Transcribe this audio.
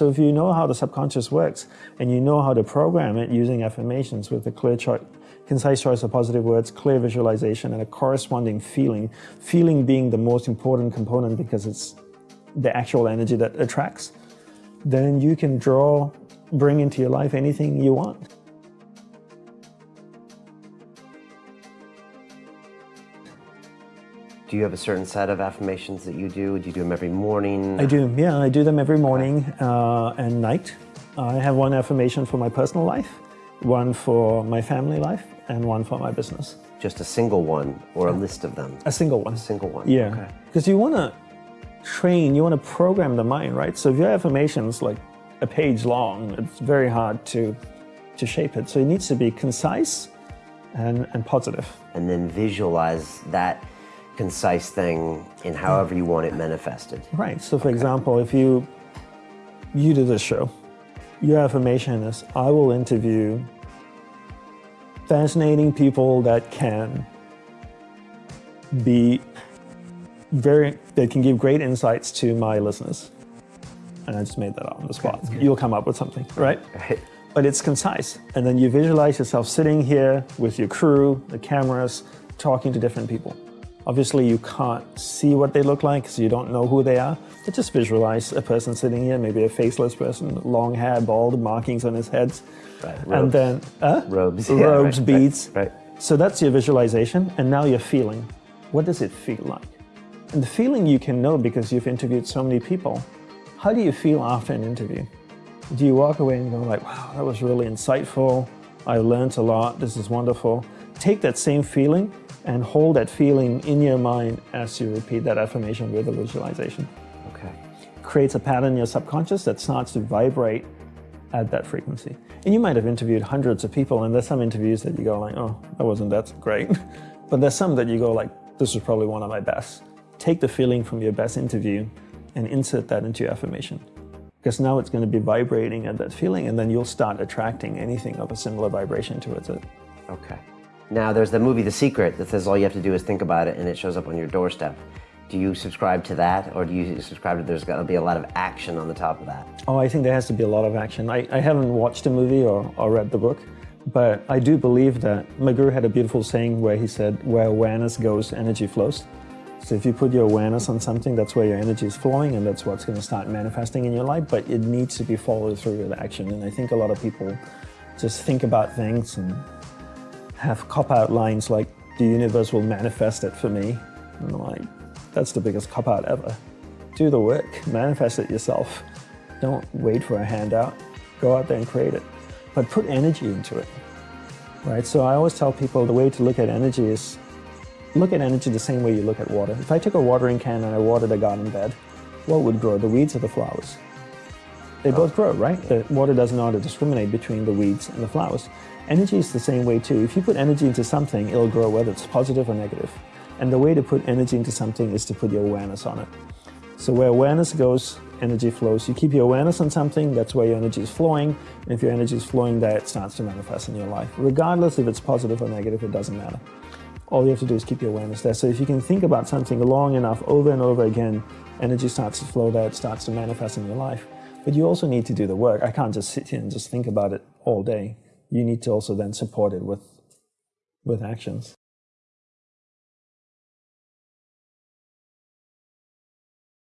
So if you know how the subconscious works and you know how to program it using affirmations with a clear choice, concise choice of positive words, clear visualization, and a corresponding feeling, feeling being the most important component because it's the actual energy that attracts, then you can draw, bring into your life anything you want. Do you have a certain set of affirmations that you do? Do you do them every morning? I do, yeah, I do them every morning uh, and night. I have one affirmation for my personal life, one for my family life, and one for my business. Just a single one or a list of them? A single one. A single one. Yeah. Because okay. you want to train, you want to program the mind, right? So if your affirmation's like a page long, it's very hard to, to shape it. So it needs to be concise and, and positive. And then visualize that concise thing in however you want it manifested. Right. So for okay. example, if you you do this show, your affirmation is I will interview fascinating people that can be very that can give great insights to my listeners. And I just made that up on the spot. Okay. You'll come up with something, right? Right. But it's concise. And then you visualize yourself sitting here with your crew, the cameras, talking to different people. Obviously, you can't see what they look like, because you don't know who they are. But just visualize a person sitting here, maybe a faceless person, long hair, bald, markings on his head. Right. And then, uh, robes, yeah, robes, right, beads. Right, right. So that's your visualization, and now you're feeling. What does it feel like? And the feeling you can know because you've interviewed so many people. How do you feel after an interview? Do you walk away and go like, wow, that was really insightful. I learned a lot. This is wonderful. Take that same feeling and hold that feeling in your mind as you repeat that affirmation with a visualization. Okay. Creates a pattern in your subconscious that starts to vibrate at that frequency. And you might have interviewed hundreds of people and there's some interviews that you go like, oh, that wasn't that great. but there's some that you go like, this was probably one of my best. Take the feeling from your best interview and insert that into your affirmation. Because now it's going to be vibrating at that feeling and then you'll start attracting anything of a similar vibration towards it. Okay. Now there's the movie The Secret that says all you have to do is think about it and it shows up on your doorstep. Do you subscribe to that or do you subscribe to there's got to be a lot of action on the top of that? Oh, I think there has to be a lot of action. I, I haven't watched the movie or, or read the book, but I do believe that McGrew had a beautiful saying where he said, where awareness goes, energy flows. So if you put your awareness on something, that's where your energy is flowing and that's what's going to start manifesting in your life, but it needs to be followed through with action. And I think a lot of people just think about things and have cop-out lines like, the universe will manifest it for me. And I'm like, that's the biggest cop-out ever. Do the work, manifest it yourself. Don't wait for a handout. Go out there and create it. But put energy into it, right? So I always tell people the way to look at energy is look at energy the same way you look at water. If I took a watering can and I watered a garden bed, what would grow, the weeds or the flowers? They both grow, right? The water doesn't know how to discriminate between the weeds and the flowers. Energy is the same way too. If you put energy into something, it'll grow whether it's positive or negative. And the way to put energy into something is to put your awareness on it. So where awareness goes, energy flows. You keep your awareness on something, that's where your energy is flowing. And if your energy is flowing there, it starts to manifest in your life. Regardless if it's positive or negative, it doesn't matter. All you have to do is keep your awareness there. So if you can think about something long enough over and over again, energy starts to flow there, it starts to manifest in your life. But you also need to do the work. I can't just sit here and just think about it all day you need to also then support it with, with actions.